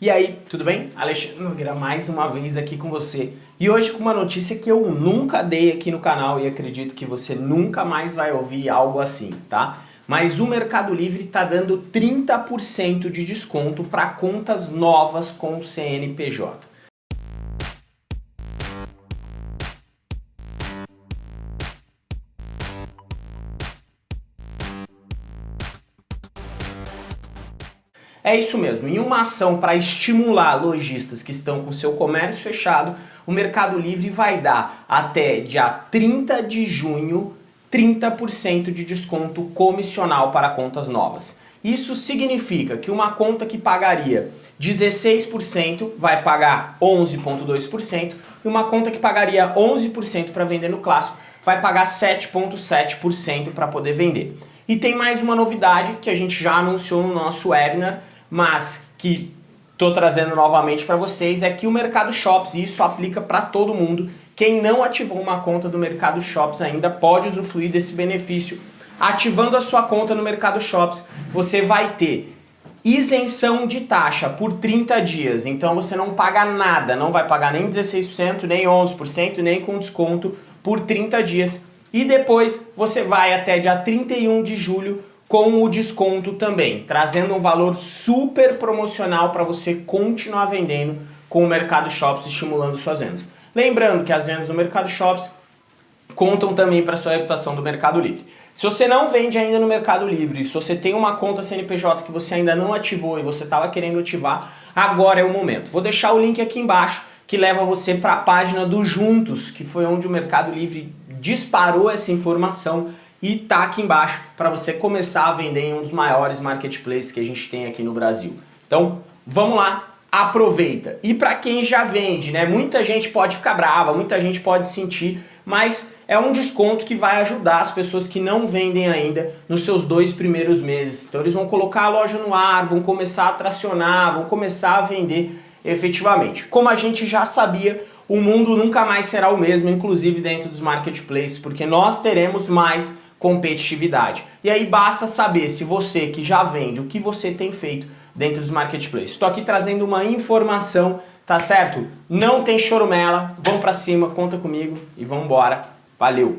E aí, tudo bem? Alexandre Nogueira mais uma vez aqui com você. E hoje com uma notícia que eu nunca dei aqui no canal e acredito que você nunca mais vai ouvir algo assim, tá? Mas o Mercado Livre está dando 30% de desconto para contas novas com o CNPJ. É isso mesmo, em uma ação para estimular lojistas que estão com seu comércio fechado, o Mercado Livre vai dar até dia 30 de junho 30% de desconto comissional para contas novas. Isso significa que uma conta que pagaria 16% vai pagar 11,2% e uma conta que pagaria 11% para vender no clássico vai pagar 7,7% para poder vender. E tem mais uma novidade que a gente já anunciou no nosso webinar, mas que estou trazendo novamente para vocês é que o Mercado Shops, e isso aplica para todo mundo, quem não ativou uma conta do Mercado Shops ainda pode usufruir desse benefício. Ativando a sua conta no Mercado Shops, você vai ter isenção de taxa por 30 dias, então você não paga nada, não vai pagar nem 16%, nem 11%, nem com desconto por 30 dias. E depois você vai até dia 31 de julho com o desconto também, trazendo um valor super promocional para você continuar vendendo com o Mercado Shops, estimulando suas vendas. Lembrando que as vendas no Mercado Shops contam também para sua reputação do Mercado Livre. Se você não vende ainda no Mercado Livre, se você tem uma conta CNPJ que você ainda não ativou e você estava querendo ativar, agora é o momento. Vou deixar o link aqui embaixo que leva você para a página do Juntos, que foi onde o Mercado Livre disparou essa informação e tá aqui embaixo para você começar a vender em um dos maiores marketplaces que a gente tem aqui no Brasil. Então, vamos lá, aproveita. E para quem já vende, né? Muita gente pode ficar brava, muita gente pode sentir, mas é um desconto que vai ajudar as pessoas que não vendem ainda nos seus dois primeiros meses. Então eles vão colocar a loja no ar, vão começar a tracionar, vão começar a vender efetivamente. Como a gente já sabia, o mundo nunca mais será o mesmo, inclusive dentro dos marketplaces, porque nós teremos mais competitividade. E aí basta saber se você que já vende, o que você tem feito dentro dos marketplaces. Estou aqui trazendo uma informação, tá certo? Não tem chorumela, vamos para cima, conta comigo e vamos embora. Valeu!